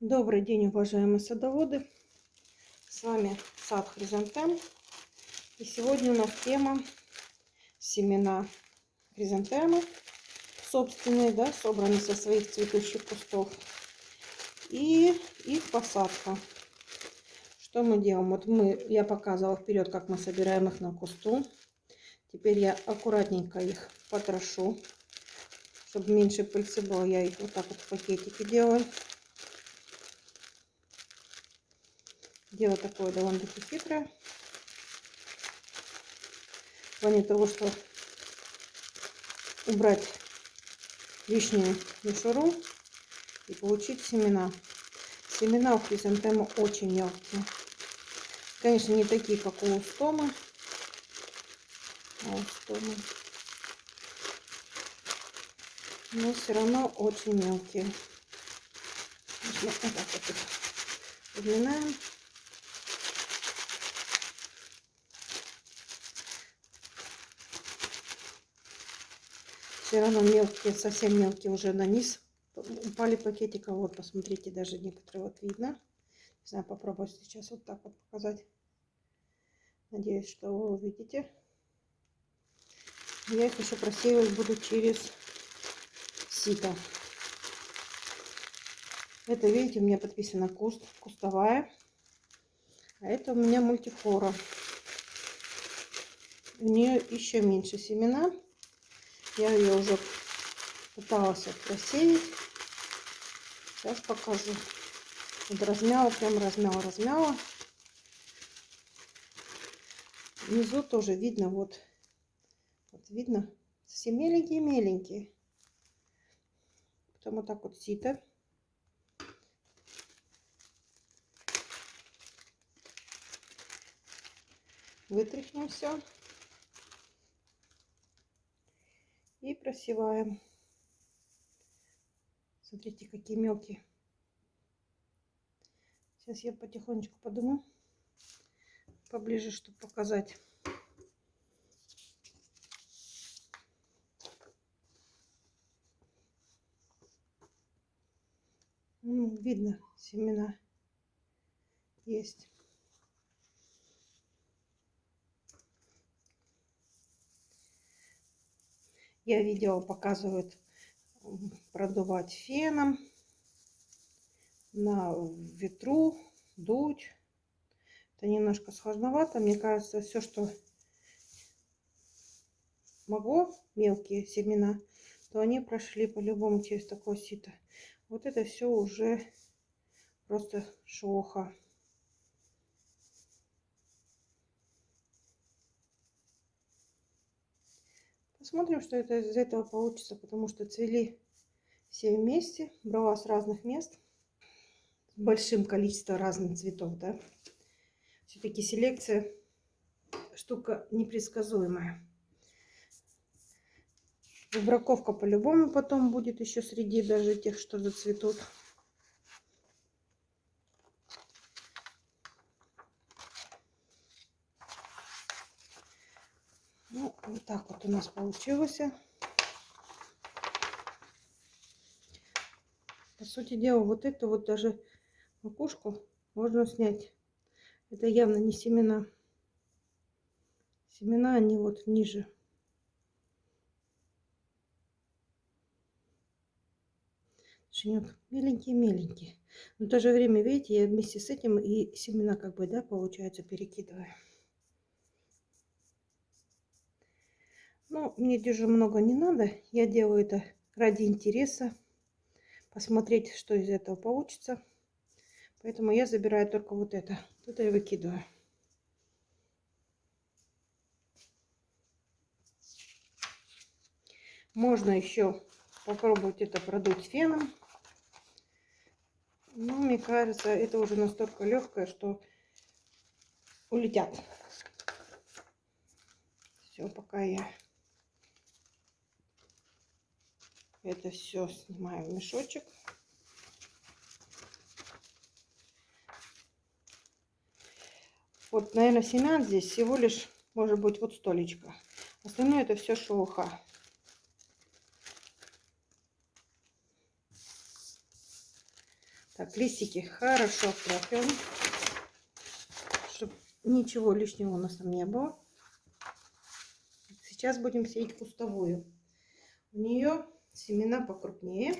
Добрый день, уважаемые садоводы! С вами сад Хризантем. И сегодня у нас тема семена хризантемы собственные, да, собранные со своих цветущих кустов. И их посадка. Что мы делаем? Вот мы, я показывала вперед, как мы собираем их на кусту. Теперь я аккуратненько их потрошу, чтобы меньше пыльцы было. Я их вот так вот в пакетике делаю. Дело такое довольно-таки хитрое. В плане того, что убрать лишнюю мишуру и получить семена. Семена у хризантемы очень мелкие. Конечно, не такие, как у устомы. А устомы. Но все равно очень мелкие. Вот так вот их подминаем. Все равно мелкие, совсем мелкие уже на низ упали пакетика. Вот, посмотрите, даже некоторые вот видно. Не знаю, попробую сейчас вот так вот показать. Надеюсь, что вы увидите. Я их еще просеивать буду через сито. Это, видите, у меня подписано куст, кустовая. А это у меня мультифлора. У нее еще меньше семена. Я ее уже пыталась просеять. Сейчас покажу. Вот размяла, прям размяла, размяла. Внизу тоже видно, вот, вот видно, все меленькие-меленькие. Потом вот так вот сито. Вытряхнем все. и просеваем. Смотрите, какие мелкие. Сейчас я потихонечку подумаю поближе, чтобы показать. Видно, семена есть. Я видео показывают продувать феном на ветру, дуть. Это немножко сложновато. Мне кажется, все, что могло, мелкие семена, то они прошли по-любому через такое сито. Вот это все уже просто шоха. Посмотрим, что это из этого получится, потому что цвели все вместе, брала с разных мест, с большим количеством разных цветов, да. Все-таки селекция штука непредсказуемая. Выбраковка по-любому потом будет еще среди даже тех, что зацветут. Ну, вот так вот у нас получилось. По сути дела, вот эту вот даже макушку можно снять. Это явно не семена. Семена, они вот ниже. Шинек меленькие-меленькие. Но в то же время, видите, я вместе с этим и семена как бы, да, получается, перекидываю. Ну, мне даже много не надо. Я делаю это ради интереса. Посмотреть, что из этого получится. Поэтому я забираю только вот это. Это я выкидываю. Можно еще попробовать это продуть феном. Но мне кажется, это уже настолько легкое, что улетят. Все, пока я Это все снимаю в мешочек. Вот, наверное, семян здесь всего лишь, может быть, вот столечко. Остальное это все шелуха. Так, листики хорошо проклеим, чтобы ничего лишнего у нас там не было. Сейчас будем сеять кустовую. У нее семена покрупнее.